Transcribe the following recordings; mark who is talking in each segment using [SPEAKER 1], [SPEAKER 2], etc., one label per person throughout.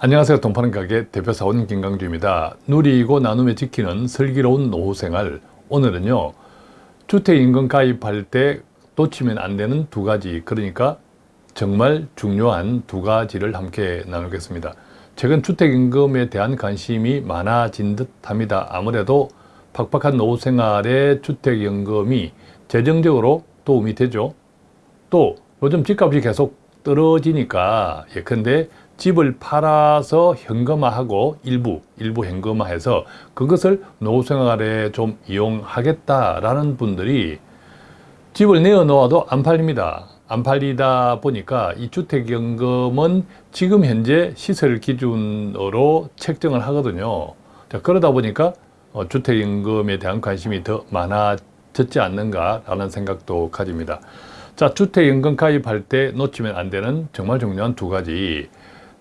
[SPEAKER 1] 안녕하세요. 동파는 가게 대표사원 김강주입니다. 누리고 나눔에 지키는 슬기로운 노후생활 오늘은요. 주택인금 가입할 때 놓치면 안 되는 두 가지 그러니까 정말 중요한 두 가지를 함께 나누겠습니다. 최근 주택임금에 대한 관심이 많아진 듯 합니다. 아무래도 팍팍한 노후생활에 주택연금이 재정적으로 도움이 되죠. 또 요즘 집값이 계속 떨어지니까 예컨대 집을 팔아서 현금화하고 일부 일부 현금화해서 그것을 노후생활에 좀 이용하겠다라는 분들이 집을 내어놓아도 안 팔립니다. 안 팔리다 보니까 이 주택연금은 지금 현재 시설 기준으로 책정을 하거든요. 자, 그러다 보니까 어, 주택연금에 대한 관심이 더 많아졌지 않는가라는 생각도 가집니다. 자, 주택연금 가입할 때 놓치면 안 되는 정말 중요한 두 가지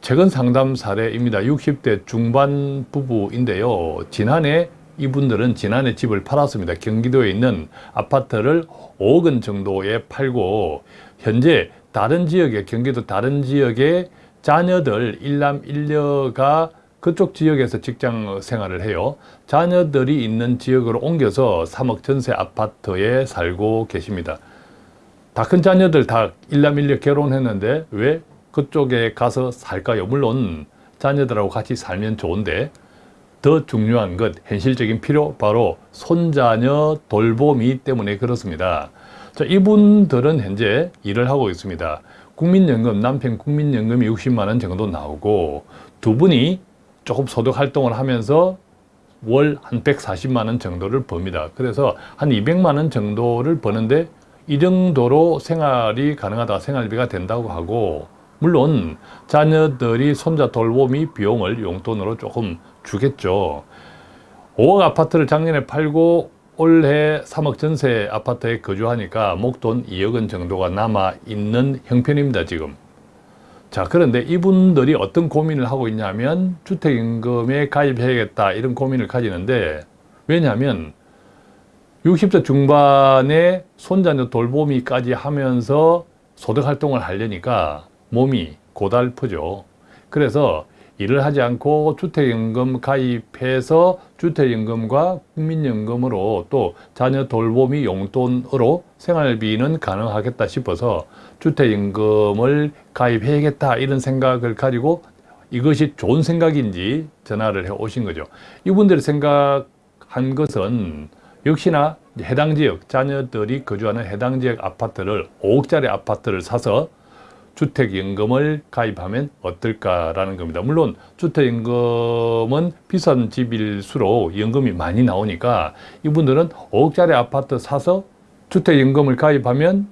[SPEAKER 1] 최근 상담 사례입니다. 60대 중반 부부인데요. 지난해 이분들은 지난해 집을 팔았습니다. 경기도에 있는 아파트를 5억 원 정도에 팔고 현재 다른 지역에 경기도 다른 지역에 자녀들 일남 일녀가 그쪽 지역에서 직장 생활을 해요. 자녀들이 있는 지역으로 옮겨서 3억 전세 아파트에 살고 계십니다. 다 큰 자녀들 다 일남 일녀 결혼했는데 왜 그쪽에 가서 살까요? 물론 자녀들하고 같이 살면 좋은데 더 중요한 것, 현실적인 필요, 바로 손자녀 돌봄이 때문에 그렇습니다. 자, 이분들은 현재 일을 하고 있습니다. 국민연금, 남편 국민연금이 60만 원 정도 나오고 두 분이 조금 소득 활동을 하면서 월 한 140만 원 정도를 법니다. 그래서 한 200만 원 정도를 버는데 이 정도로 생활이 가능하다, 생활비가 된다고 하고 물론 자녀들이 손자 돌보미 비용을 용돈으로 조금 주겠죠. 5억 아파트를 작년에 팔고 올해 3억 전세 아파트에 거주하니까 목돈 2억 원 정도가 남아있는 형편입니다. 지금. 자 그런데 이분들이 어떤 고민을 하고 있냐면 주택임금에 가입해야겠다 이런 고민을 가지는데 왜냐하면 60대 중반에 손자녀 돌보미까지 하면서 소득활동을 하려니까 몸이 고달프죠. 그래서 일을 하지 않고 주택연금 가입해서 주택연금과 국민연금으로 또 자녀 돌보미 용돈으로 생활비는 가능하겠다 싶어서 주택연금을 가입해야겠다 이런 생각을 가지고 이것이 좋은 생각인지 전화를 해 오신 거죠. 이분들이 생각한 것은 역시나 해당 지역, 자녀들이 거주하는 해당 지역 아파트를 5억짜리 아파트를 사서 주택연금을 가입하면 어떨까라는 겁니다. 물론 주택연금은 비싼 집일수록 연금이 많이 나오니까 이분들은 5억짜리 아파트 사서 주택연금을 가입하면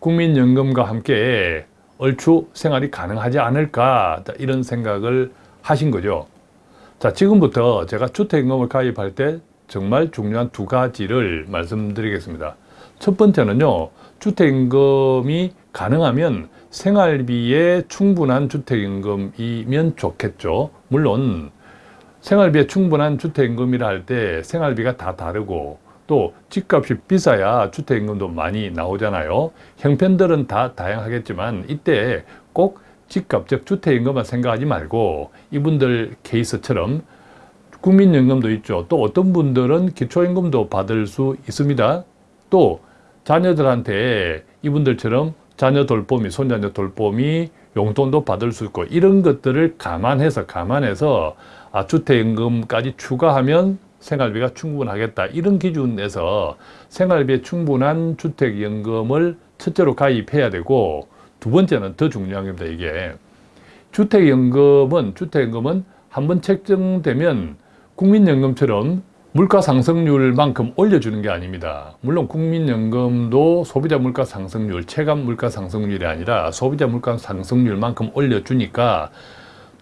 [SPEAKER 1] 국민연금과 함께 얼추 생활이 가능하지 않을까 이런 생각을 하신 거죠. 자 지금부터 제가 주택연금을 가입할 때 정말 중요한 두 가지를 말씀드리겠습니다. 첫 번째는요. 주택임금이 가능하면 생활비에 충분한 주택임금이면 좋겠죠. 물론 생활비에 충분한 주택임금이라 할 때 생활비가 다 다르고 또 집값이 비싸야 주택임금도 많이 나오잖아요. 형편들은 다 다양하겠지만 이때 꼭 집값, 즉 주택임금만 생각하지 말고 이분들 케이스처럼 국민연금도 있죠. 또 어떤 분들은 기초임금도 받을 수 있습니다. 또 자녀들한테 이분들처럼 자녀 돌봄이, 손자녀 돌봄이 용돈도 받을 수 있고 이런 것들을 감안해서 감안해서 아, 주택연금까지 추가하면 생활비가 충분하겠다. 이런 기준에서 생활비에 충분한 주택연금을 첫째로 가입해야 되고 두 번째는 더 중요한 겁니다 이게. 주택연금은 주택연금은 한 번 책정되면 국민연금처럼 물가 상승률만큼 올려주는 게 아닙니다. 물론 국민연금도 소비자 물가 상승률, 체감 물가 상승률이 아니라 소비자 물가 상승률만큼 올려주니까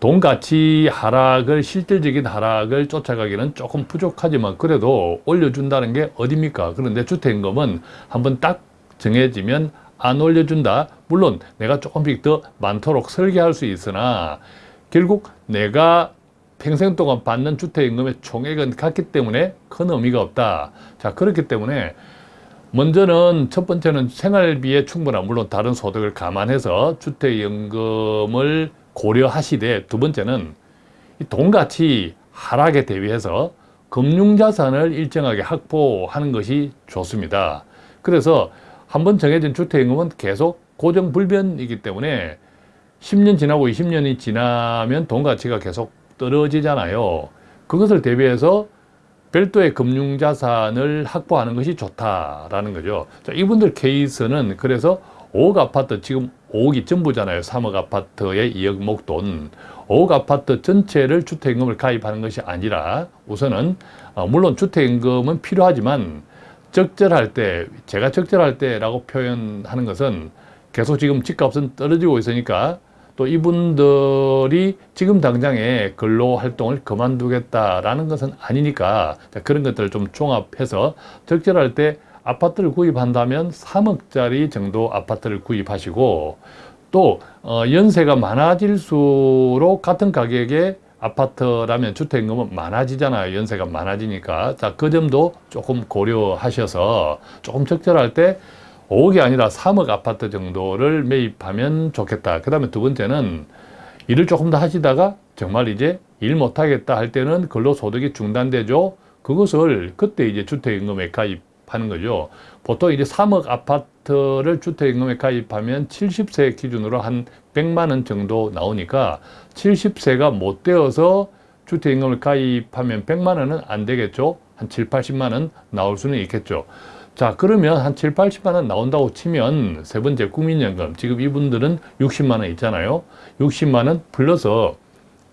[SPEAKER 1] 돈 가치 하락을 실질적인 하락을 쫓아가기는 조금 부족하지만 그래도 올려준다는 게 어딥니까? 그런데 주택임금은 한번 딱 정해지면 안 올려준다. 물론 내가 조금씩 더 많도록 설계할 수 있으나 결국 내가 평생 동안 받는 주택임금의 총액은 같기 때문에 큰 의미가 없다. 자 그렇기 때문에 먼저는 첫 번째는 생활비에 충분한 물론 다른 소득을 감안해서 주택연금을 고려하시되 두 번째는 이 돈가치 하락에 대비해서 금융자산을 일정하게 확보하는 것이 좋습니다. 그래서 한번 정해진 주택임금은 계속 고정불변이기 때문에 10년 지나고 20년이 지나면 돈 가치가 계속 떨어지잖아요. 그것을 대비해서 별도의 금융자산을 확보하는 것이 좋다라는 거죠. 자, 이분들 케이스는 그래서 5억 아파트 지금 5억이 전부잖아요. 3억 아파트의 2억 목돈. 5억 아파트 전체를 주택임금을 가입하는 것이 아니라 우선은 어, 물론 주택임금은 필요하지만 적절할 때 제가 적절할 때라고 표현하는 것은 계속 지금 집값은 떨어지고 있으니까 또 이분들이 지금 당장에 근로활동을 그만두겠다라는 것은 아니니까 그런 것들을 좀 종합해서 적절할 때 아파트를 구입한다면 3억짜리 정도 아파트를 구입하시고 또 어, 연세가 많아질수록 같은 가격의 아파트라면 주택임금은 많아지잖아요. 연세가 많아지니까. 자, 그 점도 조금 고려하셔서 조금 적절할 때 5억이 아니라 3억 아파트 정도를 매입하면 좋겠다. 그 다음에 두 번째는 일을 조금 더 하시다가 정말 이제 일 못하겠다 할 때는 근로소득이 중단되죠. 그것을 그때 이제 주택임금에 가입하는 거죠. 보통 이제 3억 아파트를 주택임금에 가입하면 70세 기준으로 한 100만 원 정도 나오니까 70세가 못 되어서 주택임금을 가입하면 100만 원은 안 되겠죠. 한 7, 80만 원 나올 수는 있겠죠. 자 그러면 한 7, 80만 원 나온다고 치면 세 번째 국민연금. 지금 이분들은 60만 원 있잖아요. 60만 원 플러스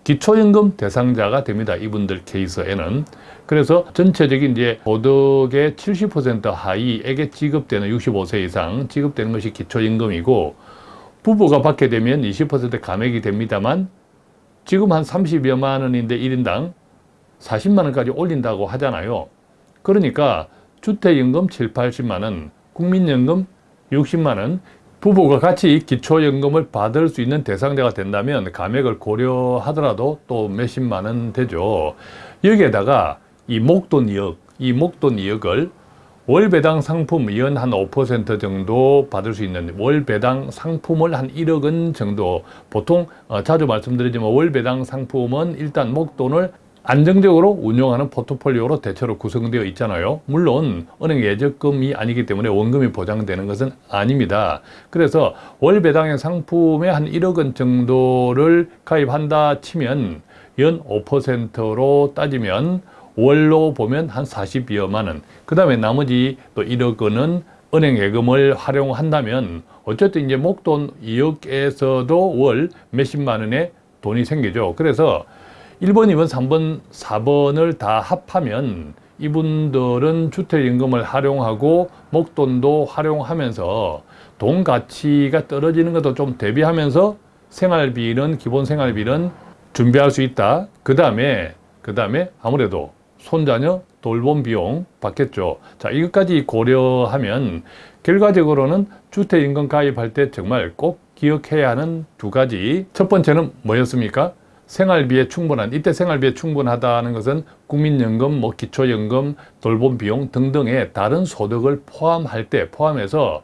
[SPEAKER 1] 기초연금 대상자가 됩니다. 이분들 케이스에는. 그래서 전체적인 이제 소득의 70% 하위에게 지급되는 65세 이상 지급되는 것이 기초연금이고 부부가 받게 되면 20% 감액이 됩니다만 지금 한 30여만 원인데 1인당 40만 원까지 올린다고 하잖아요. 그러니까 주택연금 7, 80만 원, 국민연금 60만 원, 부부가 같이 기초연금을 받을 수 있는 대상자가 된다면 감액을 고려하더라도 또 몇십만 원 되죠. 여기에다가 이 목돈 2억, 이 목돈 2억을 월 배당 상품 연 한 5% 정도 받을 수 있는 월 배당 상품을 한 1억 원 정도 보통 어, 자주 말씀드리지만 월 배당 상품은 일단 목돈을 안정적으로 운영하는 포트폴리오로 대체로 구성되어 있잖아요. 물론 은행 예적금이 아니기 때문에 원금이 보장되는 것은 아닙니다. 그래서 월 배당의 상품에 한 1억 원 정도를 가입한다 치면 연 5%로 따지면 월로 보면 한 40여만 원. 그 다음에 나머지 또 1억 원은 은행 예금을 활용한다면 어쨌든 이제 목돈 2억에서도 월 몇십만 원의 돈이 생기죠. 그래서 1번, 2번, 3번, 4번을 다 합하면 이분들은 주택임금을 활용하고 목돈도 활용하면서 돈 가치가 떨어지는 것도 좀 대비하면서 생활비는 기본 생활비는 준비할 수 있다. 그 다음에 그 다음에 아무래도 손자녀 돌봄 비용 받겠죠. 자 이것까지 고려하면 결과적으로는 주택임금 가입할 때 정말 꼭 기억해야 하는 두 가지 첫 번째는 뭐였습니까? 생활비에 충분한 이때 생활비에 충분하다는 것은 국민연금, 뭐 기초연금, 돌봄 비용 등등의 다른 소득을 포함할 때 포함해서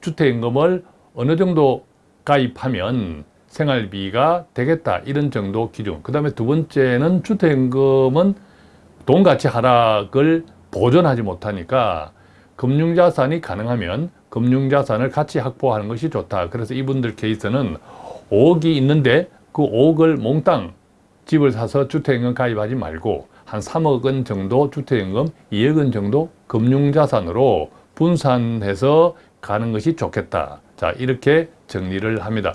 [SPEAKER 1] 주택임금을 어느 정도 가입하면 생활비가 되겠다 이런 정도 기준. 그 다음에 두 번째는 주택임금은 돈가치 하락을 보존하지 못하니까 금융자산이 가능하면 금융자산을 같이 확보하는 것이 좋다. 그래서 이분들 케이스는 5억이 있는데 그 5억을 몽땅 집을 사서 주택연금 가입하지 말고 한 3억 원 정도 주택연금, 2억 원 정도 금융자산으로 분산해서 가는 것이 좋겠다. 자 이렇게 정리를 합니다.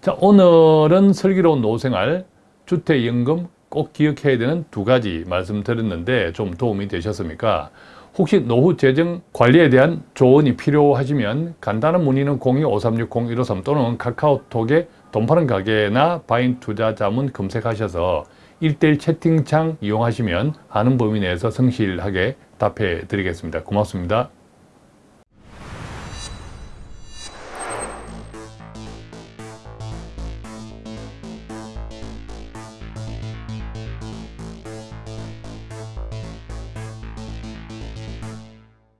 [SPEAKER 1] 자 오늘은 슬기로운 노후생활 주택연금 꼭 기억해야 되는 두 가지 말씀드렸는데 좀 도움이 되셨습니까? 혹시 노후 재정 관리에 대한 조언이 필요하시면 간단한 문의는 02-5360-153 또는 카카오톡에 돈 파는 가게나 바인 투자 자문 검색하셔서 1대1 채팅창 이용하시면 아는 범위 내에서 성실하게 답해 드리겠습니다. 고맙습니다.